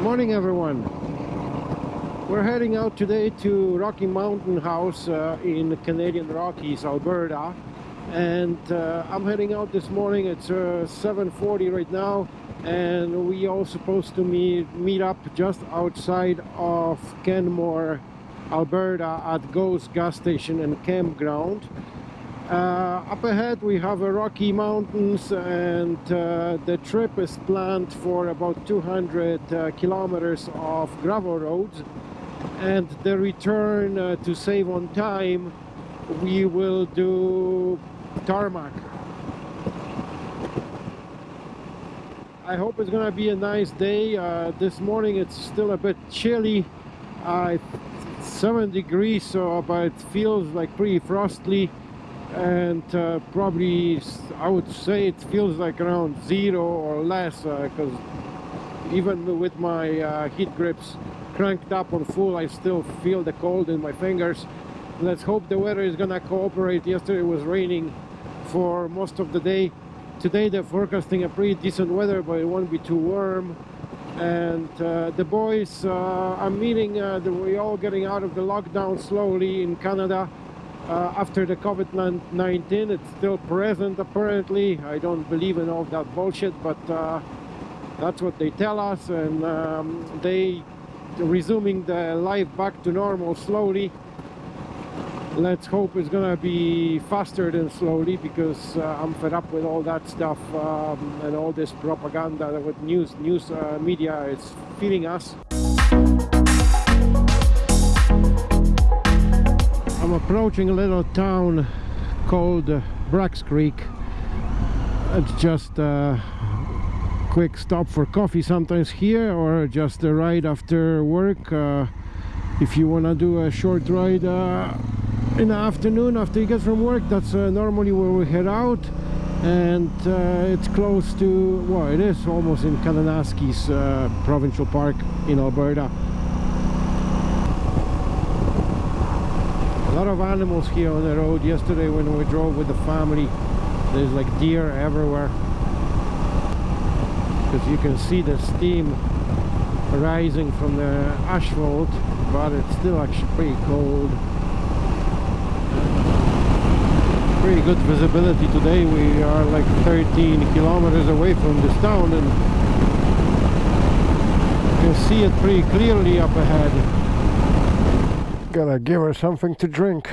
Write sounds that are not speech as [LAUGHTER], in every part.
Morning everyone. We're heading out today to Rocky Mountain House uh, in Canadian Rockies, Alberta. And uh, I'm heading out this morning. It's uh, 7.40 right now. And we all supposed to meet, meet up just outside of Canmore Alberta at Ghost gas station and campground. Uh, up ahead we have a Rocky Mountains and uh, the trip is planned for about 200 uh, kilometers of gravel roads and the return uh, to save on time we will do tarmac. I hope it's gonna be a nice day. Uh, this morning it's still a bit chilly. 7 degrees so but it feels like pretty frosty and uh, probably I would say it feels like around zero or less because uh, even with my uh, heat grips cranked up on full I still feel the cold in my fingers. Let's hope the weather is gonna cooperate. Yesterday it was raining for most of the day. Today they're forecasting a pretty decent weather but it won't be too warm. And uh, the boys uh, I'm meeting uh, we're all getting out of the lockdown slowly in Canada uh, after the COVID-19 it's still present apparently. I don't believe in all that bullshit but uh, that's what they tell us and um, they resuming the life back to normal slowly. Let's hope it's gonna be faster than slowly because uh, I'm fed up with all that stuff um, and all this propaganda with news news uh, media is feeding us approaching a little town called uh, Braggs Creek. It's just a quick stop for coffee sometimes here or just a ride after work. Uh, if you want to do a short ride uh, in the afternoon after you get from work, that's uh, normally where we head out. And uh, it's close to, well, it is almost in Kananaskis Provincial Park in Alberta. Lot of animals here on the road. Yesterday when we drove with the family there's like deer everywhere. Because you can see the steam rising from the asphalt but it's still actually pretty cold. Pretty good visibility today. We are like 13 kilometers away from this town and you can see it pretty clearly up ahead Gotta give her something to drink.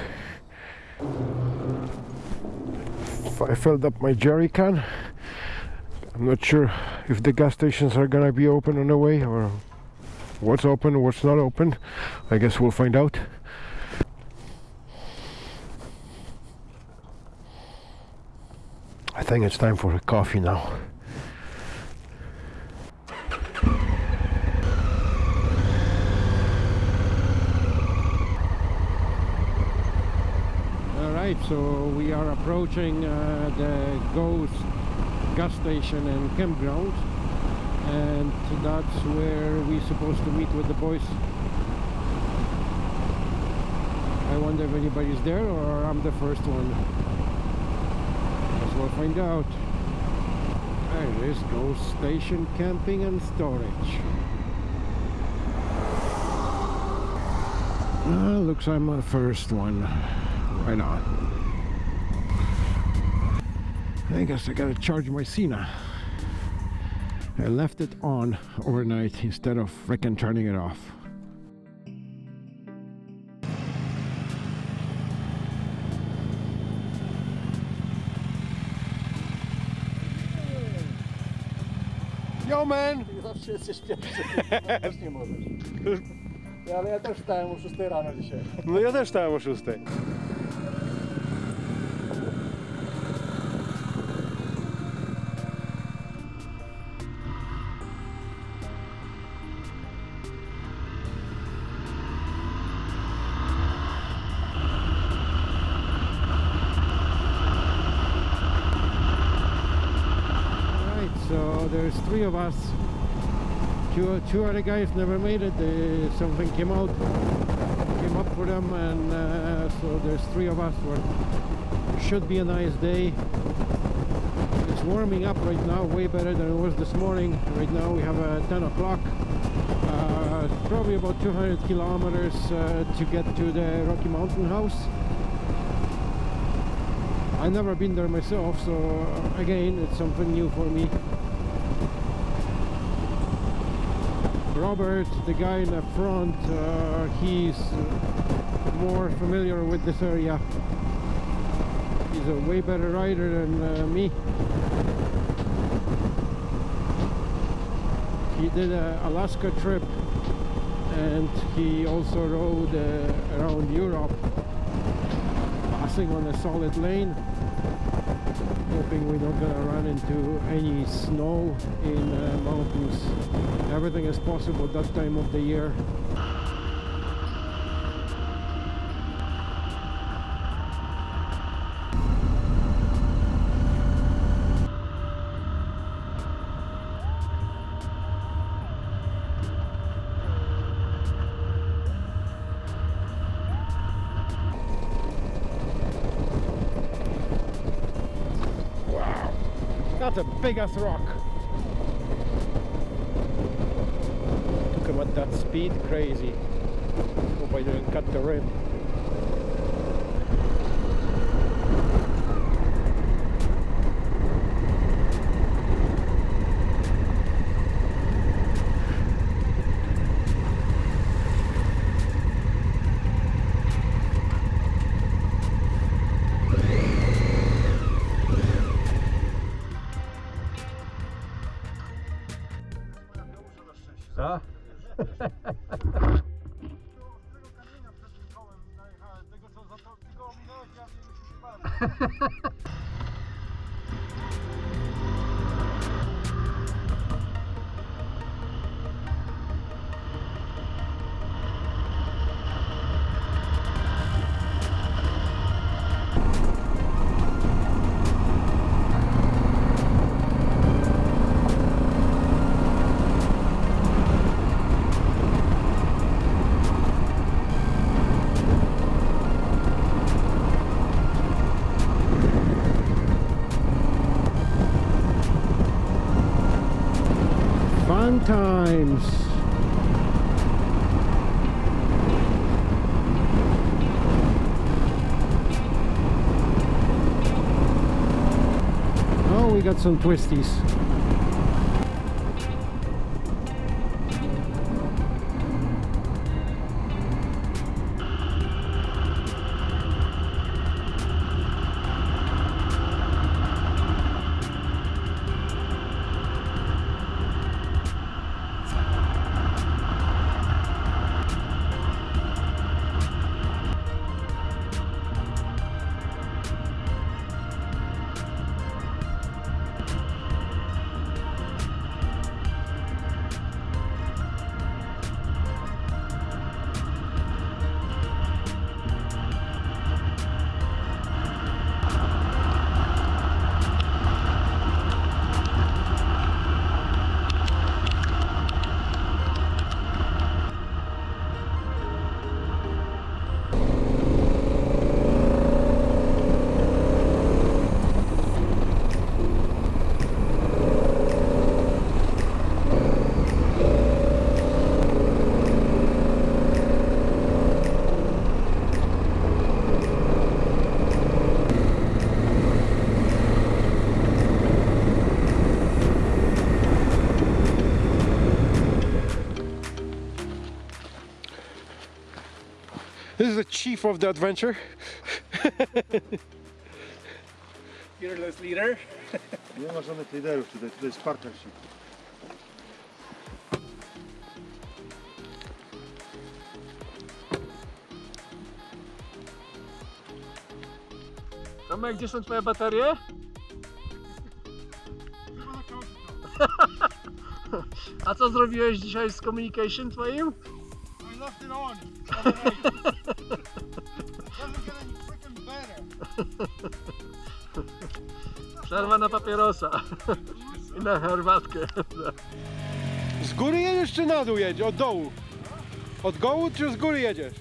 I filled up my jerry can. I'm not sure if the gas stations are gonna be open on the way or what's open, what's not open. I guess we'll find out. I think it's time for a coffee now. So we are approaching uh, the Ghost gas station and campground. And that's where we're supposed to meet with the boys. I wonder if anybody's there or I'm the first one. Guess we'll find out. There is Ghost station camping and storage. Uh, looks like I'm the first one right not? I guess I gotta charge my Sena. I left it on overnight instead of freaking turning it off. Yo man! ale [LAUGHS] ja też stałem o 6 rano dzisiaj. No ja też stałem o 6. There's three of us two, two other guys never made it they, something came out came up for them and uh, so there's three of us for should be a nice day it's warming up right now, way better than it was this morning. Right now we have a 10 o'clock. Uh, probably about 200 kilometers uh, to get to the Rocky Mountain House. I've never been there myself, so uh, again, it's something new for me. Robert, the guy in the front, uh, he's more familiar with this area. He's a way better rider than uh, me. He did an Alaska trip and he also rode uh, around Europe passing on a solid lane hoping we're not gonna run into any snow in uh, mountains. Everything is possible that time of the year that's a big ass rock. Him at that speed, crazy. Hope I didn't cut the rim. Times. Oh, we got some twisties. This is the chief of the adventure. Fearless leader. Nie ma żadnych liderów tutaj, tutaj jest partnership. Tomek, gdzie są twoje baterie? [LAUGHS] A co zrobiłeś dzisiaj z communication twoim? Left it on overnight. Doesn't get any freaking better. Przerwa na papierosa. I na herbatkę. Z góry jedziesz czy na dół jedziesz? Od dołu? Od dołu czy z góry jedziesz?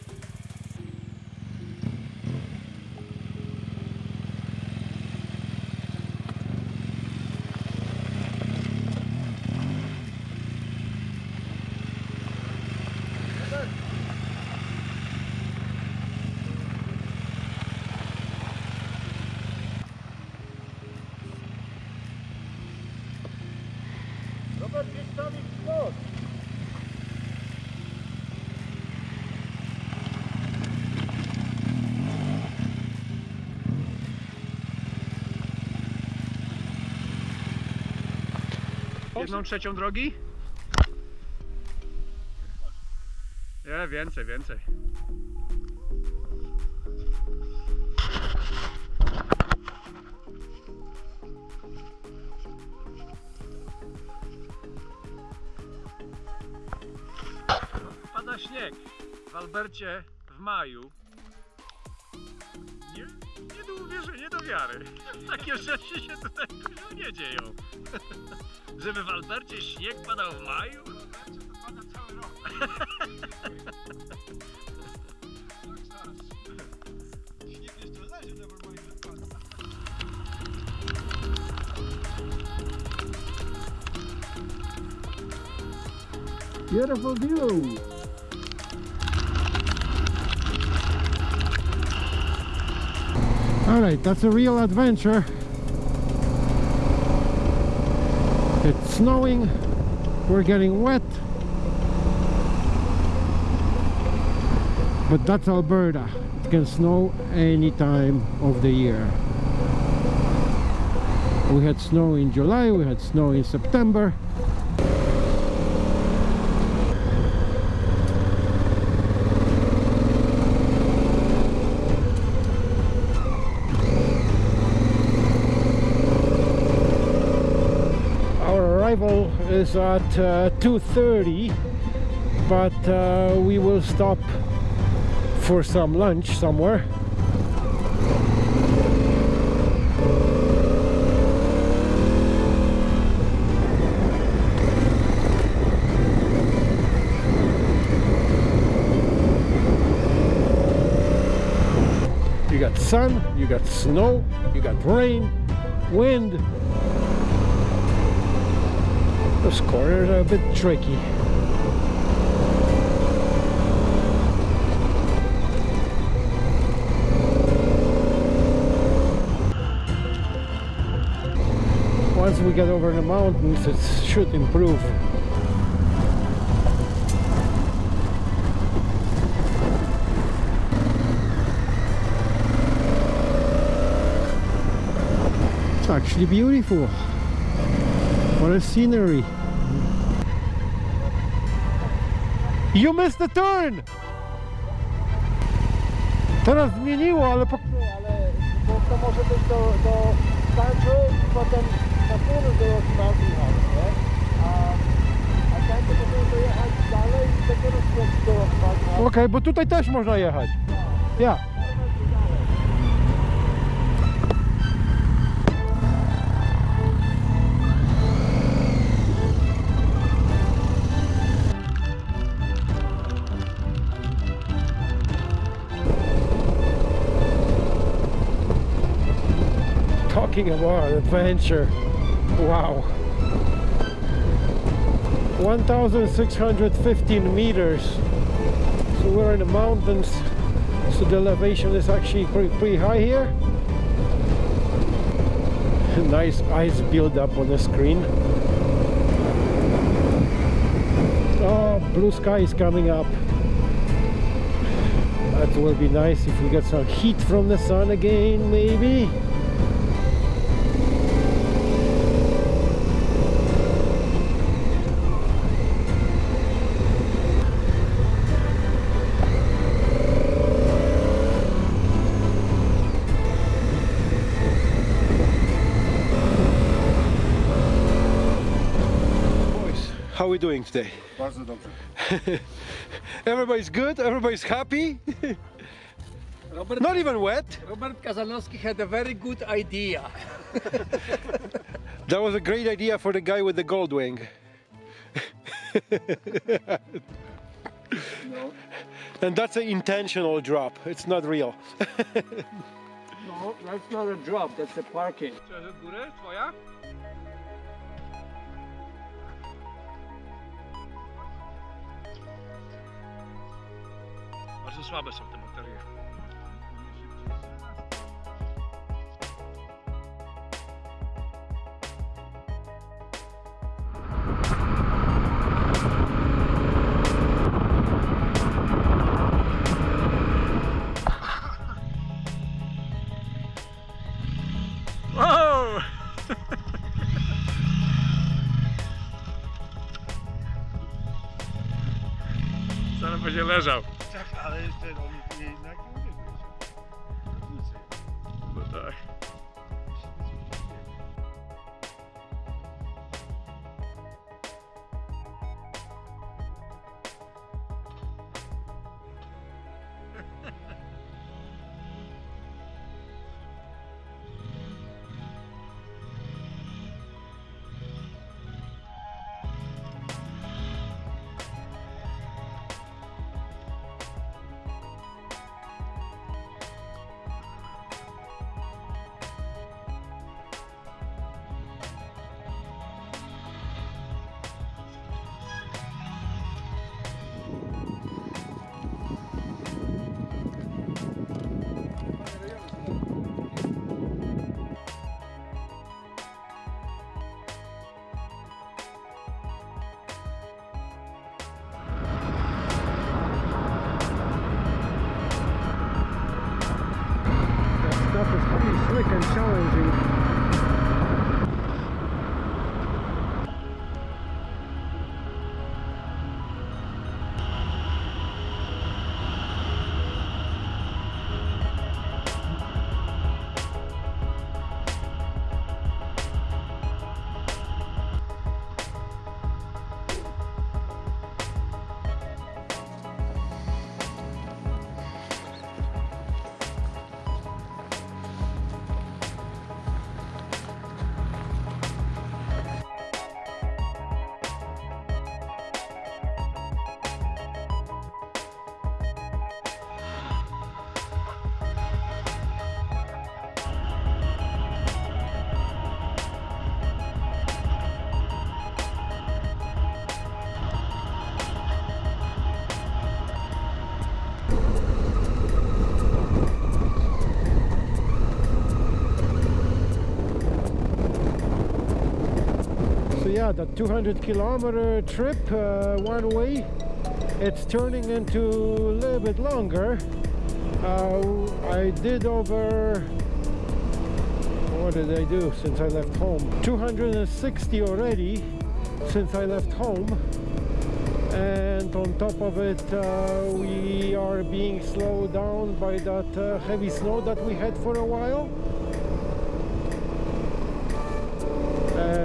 Jedną trzecią drogi? Nie, więcej, więcej. Pada śnieg w Albercie w maju. Do wiary. Takie rzeczy się tutaj nie dzieją. [LAUGHS] Żeby w Albercie śnieg padał w maju? to pada cały rok. [LAUGHS] Śnieg jeszcze leży. Beautiful view. All right, that's a real adventure. It's snowing. We're getting wet. But that's Alberta. It can snow any time of the year. We had snow in July, we had snow in September. Our arrival is at uh, 2.30 but uh, we will stop for some lunch somewhere. You got sun you got snow you got rain wind those corners are a bit tricky. Once we get over the mountains, it should improve. It's actually beautiful. What a scenery. You missed the turn! Teraz zmieniło, ale po... Ale bo to może być do, do i potem na północ do Mountain House, nie? A, a tam to możemy dojechać dalej i dopiero skręcić do Rocky Mountain House. Okej, bo tutaj też można jechać. Ja. Talking about adventure. Wow. 1615 meters. So we're in the mountains. So the elevation is actually pretty, pretty high here. [LAUGHS] Nice ice build up on the screen. Oh blue sky is coming up. That will be nice if we get some heat from the sun again maybe we doing today Bardzo dobrze. [LAUGHS] everybody's good everybody's happy Robert, not even wet Robert Kazanowski had a very good idea. [LAUGHS] That was a great idea for the guy with the gold wing. And that's an intentional drop. It's not real. No, that's not a drop, that's a parking. bardzo słabe są te baterie. Zaraz będzie leżał. miejscach, ale ten on jednak nie uwielbia. No tak. Yeah, the 200 kilometer trip uh, one way, it's turning into a little bit longer. Uh, I did over, what did I do since I left home? 260 already since I left home. And on top of it, uh, we are being slowed down by that uh, heavy snow that we had for a while.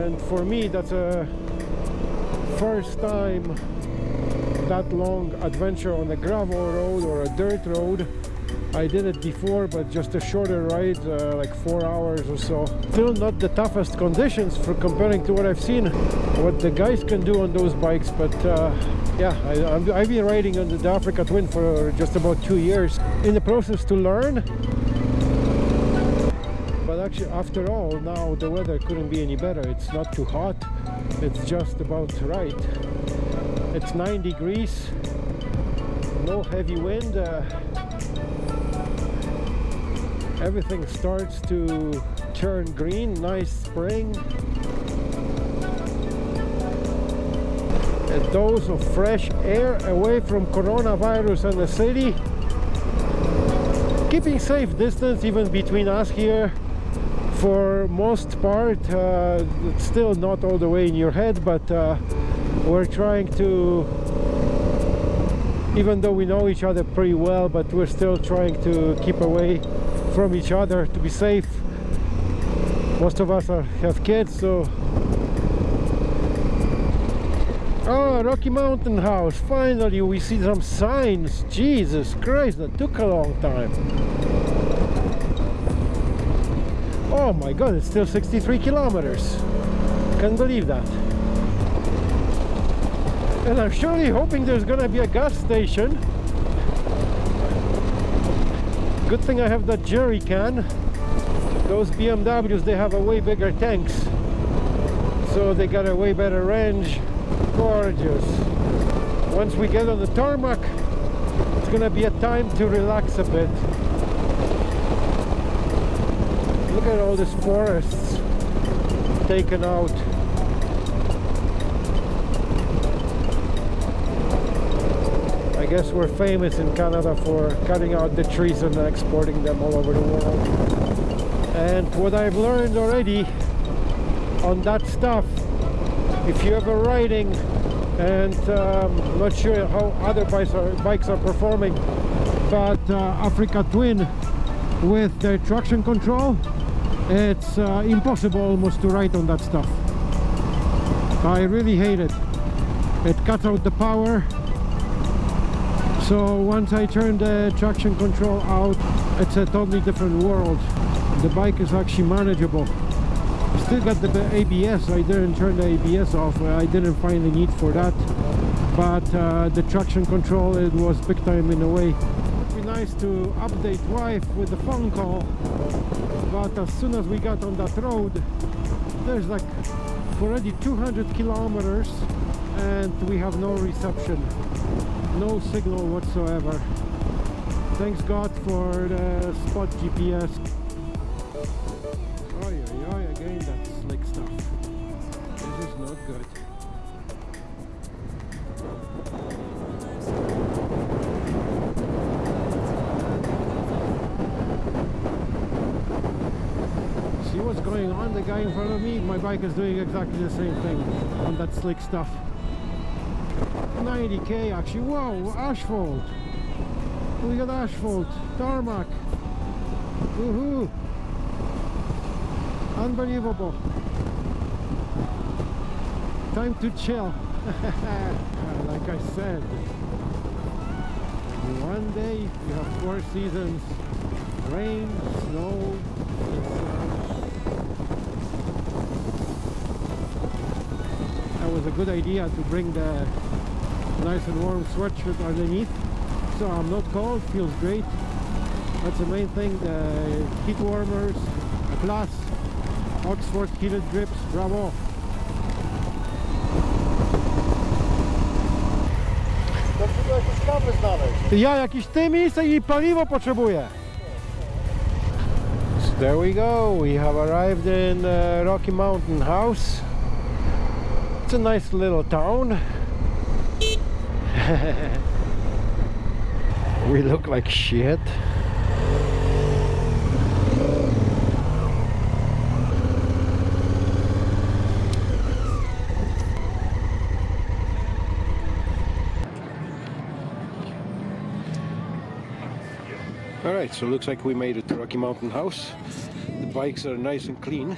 And for me that's a first time that long adventure on a gravel road or a dirt road. I did it before but just a shorter ride uh, like four hours or so. Still not the toughest conditions for comparing to what I've seen what the guys can do on those bikes but uh, yeah I, I've been riding on the Africa Twin for just about two years. In the process to learn actually, after all, now the weather couldn't be any better. It's not too hot. It's just about right. It's 9 degrees. No heavy wind. Uh, everything starts to turn green. Nice spring. A dose of fresh air away from coronavirus and the city. Keeping safe distance even between us here for most part uh, it's still not all the way in your head but uh, we're trying to even though we know each other pretty well but we're still trying to keep away from each other to be safe. Most of us are, have kids so. Oh Rocky Mountain House finally we see some signs. Jesus Christ that took a long time Oh my god, it's still 63 kilometers. Can't believe that. And I'm surely hoping there's gonna be a gas station. Good thing I have that jerry can. Those BMWs, they have a way bigger tanks. So they got a way better range. Gorgeous. Once we get on the tarmac, it's gonna be a time to relax a bit. Look at all these forests taken out. I guess we're famous in Canada for cutting out the trees and exporting them all over the world. And what I've learned already on that stuff, if you're ever riding and um, not sure how other bikes are, bikes are performing but uh, Africa Twin with the traction control it's uh, impossible almost to ride on that stuff. I really hate it. It cuts out the power. So once I turn the traction control out it's a totally different world. The bike is actually manageable. Still got the ABS I didn't turn the ABS off. I didn't find the need for that. But uh, the traction control it was big time in a way. It would be nice to update wife with the phone call but as soon as we got on that road. There's like already 200 kilometers and we have no reception no signal whatsoever. Thanks god for the spot gps bike is doing exactly the same thing on that slick stuff. 90k actually. Whoa, asphalt. We got asphalt, tarmac. Woohoo! Unbelievable. Time to chill. [LAUGHS] like I said, one day you have four seasons. Rain, snow, a good idea to bring the nice and warm sweatshirt underneath. So I'm not cold, feels great. That's the main thing, the heat warmers, plus Oxford heated grips, bravo! Jakieś. Ja jakiś ty miejsce i paliwo potrzebuję. So there we go. We have arrived in uh, Rocky Mountain House. It's a nice little town. [LAUGHS] we look like shit. Alright, so looks like we made it to Rocky Mountain House. The bikes are nice and clean.